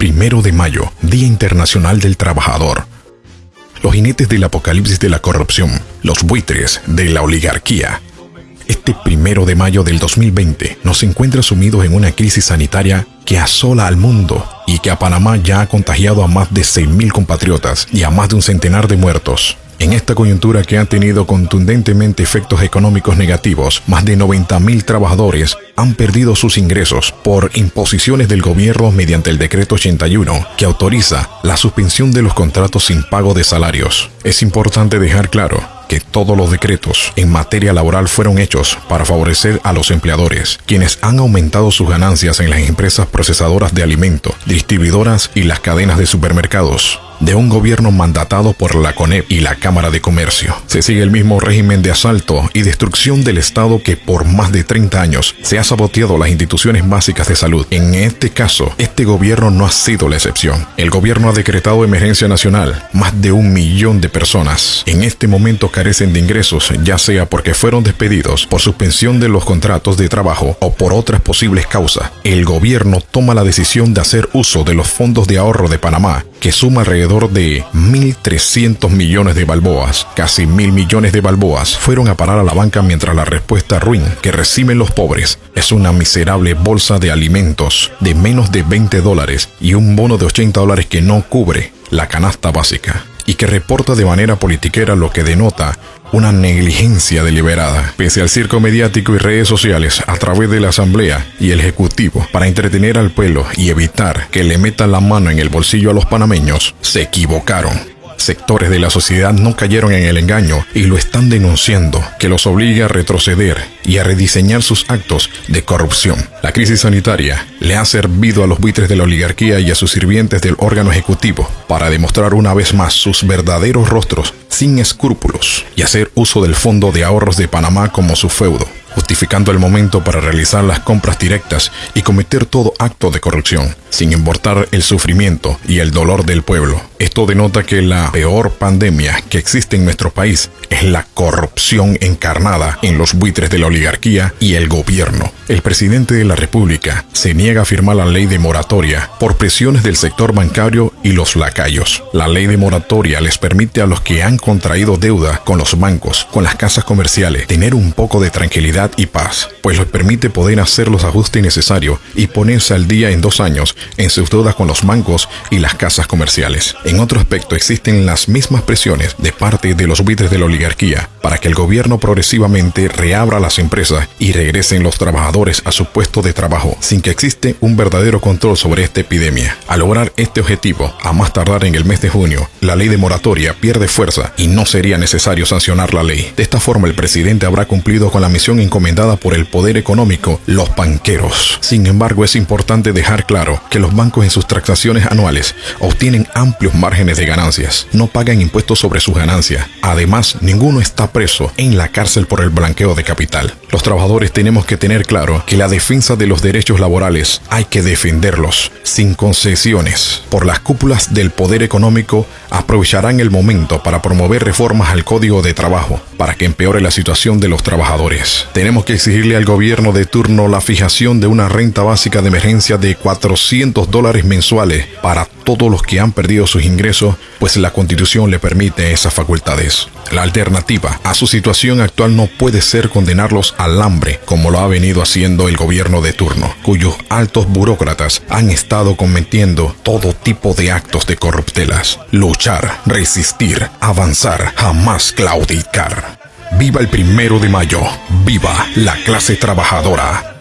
Primero de mayo, Día Internacional del Trabajador. Los jinetes del apocalipsis de la corrupción, los buitres de la oligarquía. Este primero de mayo del 2020 nos encuentra sumidos en una crisis sanitaria que asola al mundo y que a Panamá ya ha contagiado a más de 6.000 compatriotas y a más de un centenar de muertos. En esta coyuntura que ha tenido contundentemente efectos económicos negativos, más de 90.000 trabajadores han perdido sus ingresos por imposiciones del gobierno mediante el decreto 81 que autoriza la suspensión de los contratos sin pago de salarios. Es importante dejar claro que todos los decretos en materia laboral fueron hechos para favorecer a los empleadores, quienes han aumentado sus ganancias en las empresas procesadoras de alimentos, distribuidoras y las cadenas de supermercados de un gobierno mandatado por la CONEP y la Cámara de Comercio. Se sigue el mismo régimen de asalto y destrucción del Estado que por más de 30 años se ha saboteado las instituciones básicas de salud. En este caso, este gobierno no ha sido la excepción. El gobierno ha decretado emergencia nacional. Más de un millón de personas en este momento carecen de ingresos, ya sea porque fueron despedidos por suspensión de los contratos de trabajo o por otras posibles causas. El gobierno toma la decisión de hacer uso de los fondos de ahorro de Panamá, que suma alrededor de 1.300 millones de balboas, casi mil millones de balboas, fueron a parar a la banca mientras la respuesta ruin que reciben los pobres es una miserable bolsa de alimentos de menos de 20 dólares y un bono de 80 dólares que no cubre la canasta básica y que reporta de manera politiquera lo que denota una negligencia deliberada, pese al circo mediático y redes sociales a través de la Asamblea y el Ejecutivo para entretener al pueblo y evitar que le metan la mano en el bolsillo a los panameños, se equivocaron sectores de la sociedad no cayeron en el engaño y lo están denunciando, que los obliga a retroceder y a rediseñar sus actos de corrupción. La crisis sanitaria le ha servido a los buitres de la oligarquía y a sus sirvientes del órgano ejecutivo para demostrar una vez más sus verdaderos rostros sin escrúpulos y hacer uso del Fondo de Ahorros de Panamá como su feudo justificando el momento para realizar las compras directas y cometer todo acto de corrupción, sin importar el sufrimiento y el dolor del pueblo. Esto denota que la peor pandemia que existe en nuestro país es la corrupción encarnada en los buitres de la oligarquía y el gobierno. El presidente de la República se niega a firmar la ley de moratoria por presiones del sector bancario y los lacayos. La ley de moratoria les permite a los que han contraído deuda con los bancos, con las casas comerciales, tener un poco de tranquilidad y paz, pues les permite poder hacer los ajustes necesarios y ponerse al día en dos años en sus deudas con los bancos y las casas comerciales. En otro aspecto existen las mismas presiones de parte de los buitres de la oligarquía para que el gobierno progresivamente reabra las empresas y regresen los trabajadores a su puesto de trabajo sin que existe un verdadero control sobre esta epidemia. Al lograr este objetivo, a más tardar en el mes de junio, la ley de moratoria pierde fuerza y no sería necesario sancionar la ley. De esta forma el presidente habrá cumplido con la misión encomendada por el poder económico, los banqueros. Sin embargo, es importante dejar claro que los bancos en sus transacciones anuales obtienen amplios márgenes de ganancias, no pagan impuestos sobre sus ganancias. Además, ninguno está preso en la cárcel por el blanqueo de capital. Los trabajadores tenemos que tener claro que la defensa de los derechos laborales hay que defenderlos sin concesiones. Por las del poder económico aprovecharán el momento para promover reformas al código de trabajo para que empeore la situación de los trabajadores. Tenemos que exigirle al gobierno de turno la fijación de una renta básica de emergencia de 400 dólares mensuales para todos los que han perdido sus ingresos, pues la constitución le permite esas facultades. La alternativa a su situación actual no puede ser condenarlos al hambre, como lo ha venido haciendo el gobierno de turno, cuyos altos burócratas han estado cometiendo todo tipo de actos de corruptelas. Luchar, resistir, avanzar, jamás claudicar. Viva el primero de mayo, viva la clase trabajadora.